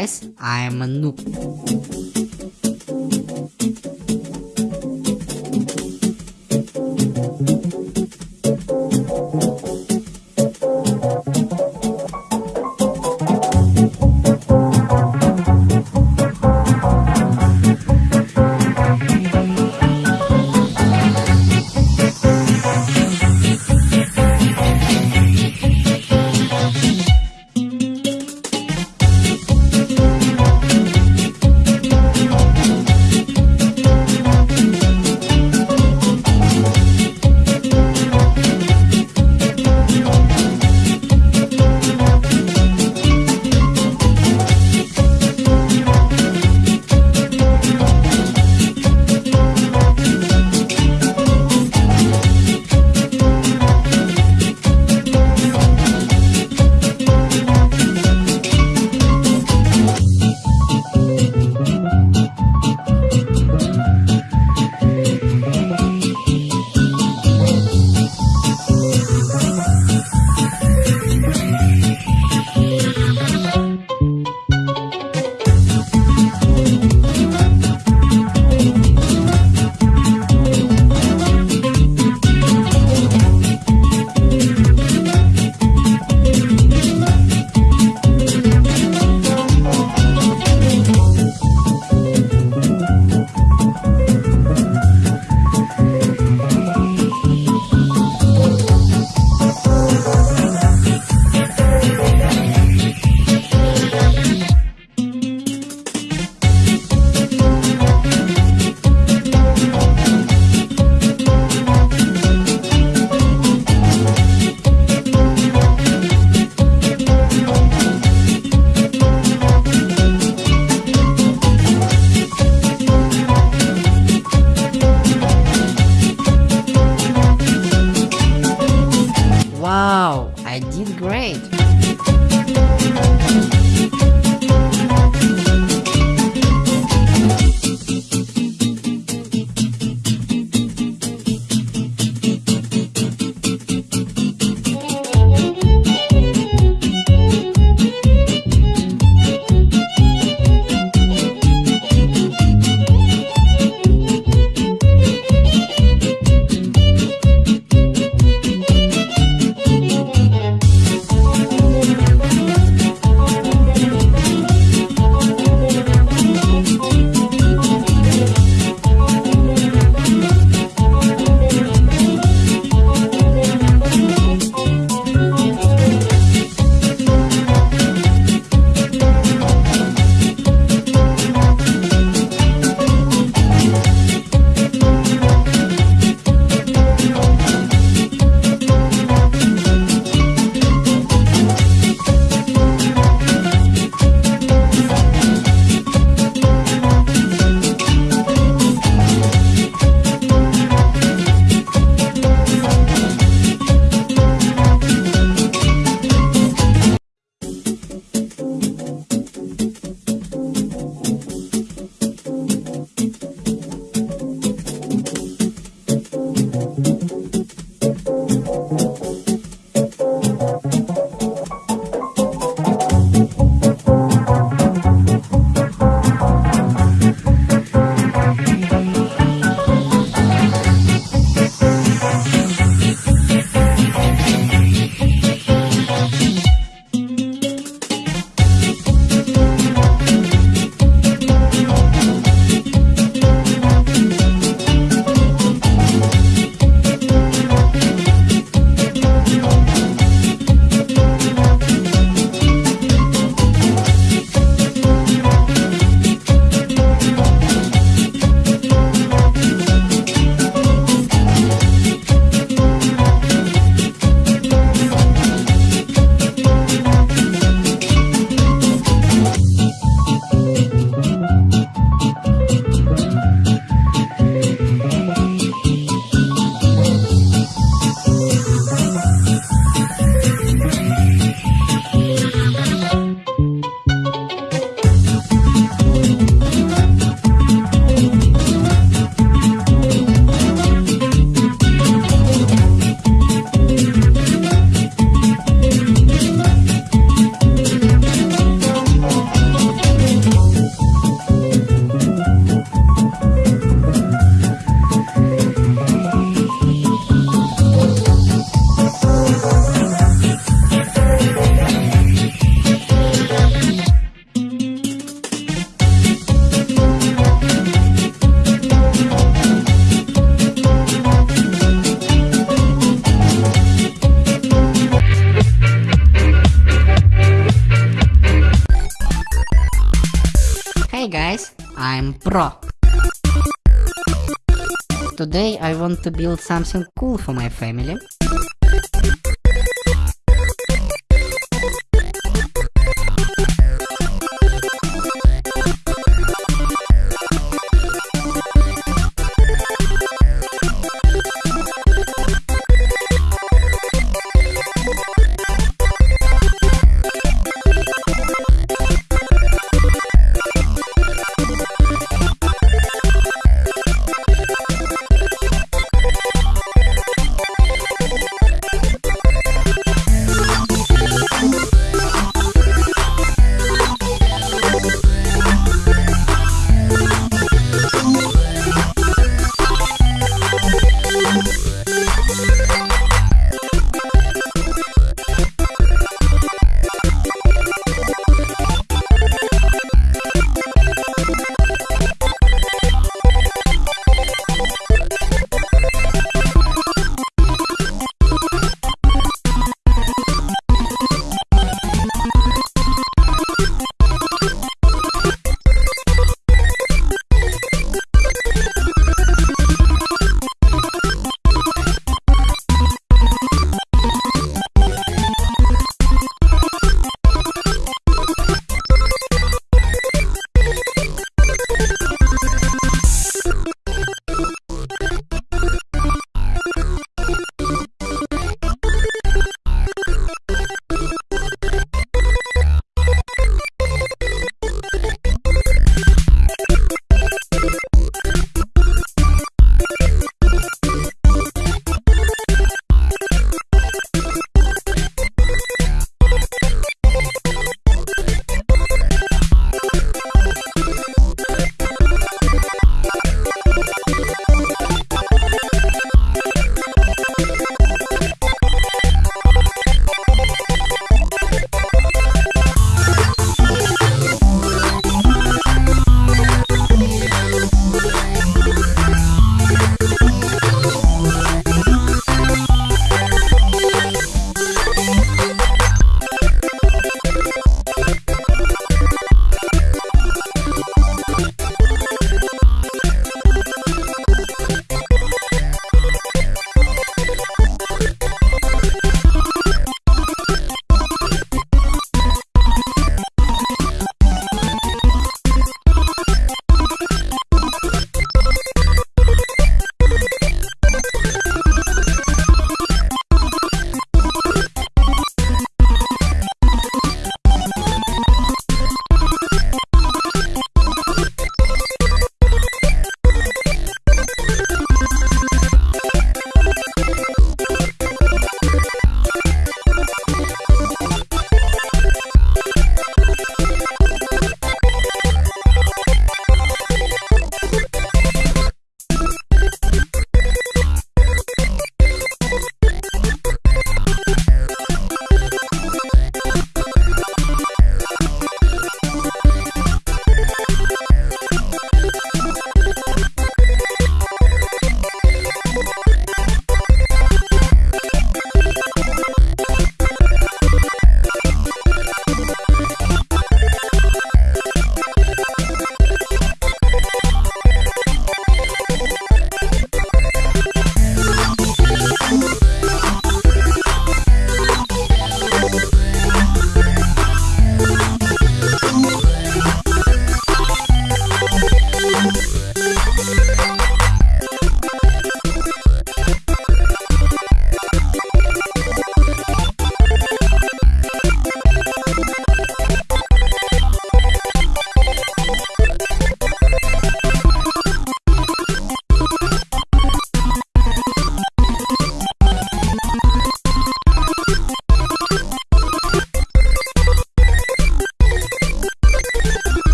Guys, I'm a noob. I'm Pro. Today I want to build something cool for my family.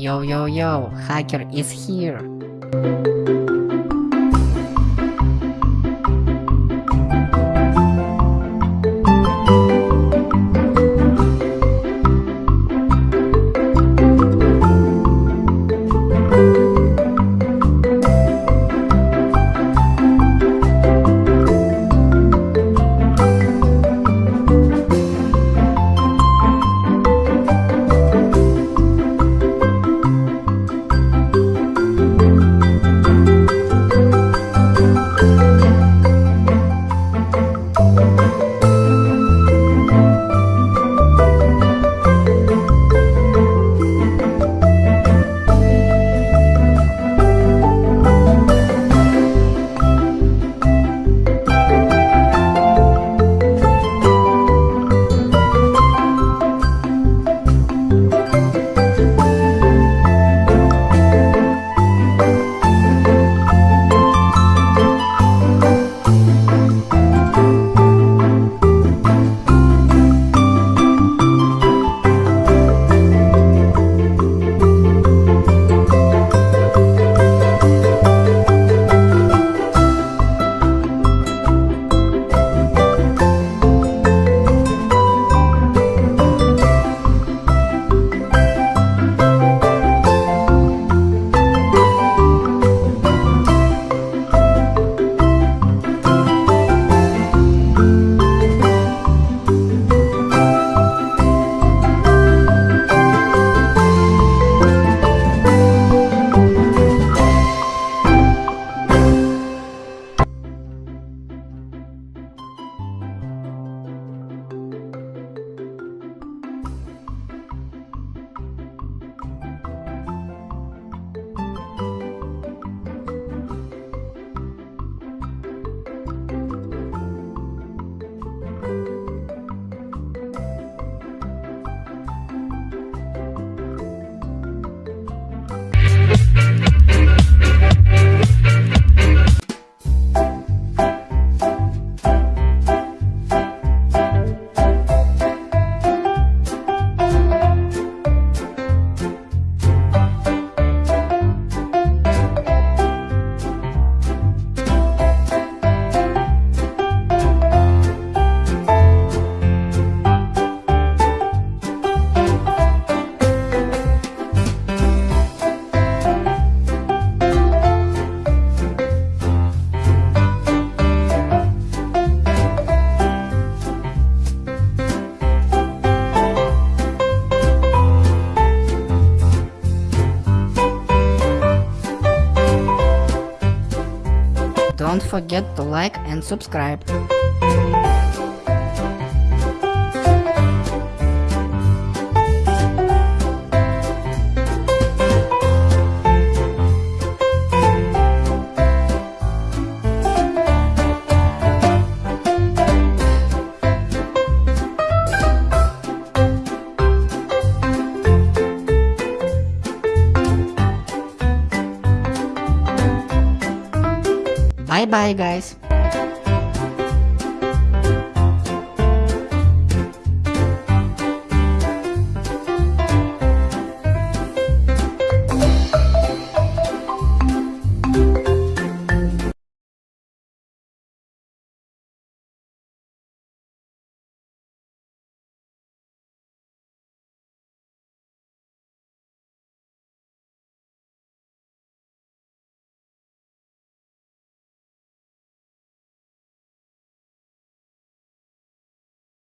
Yo yo yo, hacker is here! Don't forget to like and subscribe. Bye bye guys.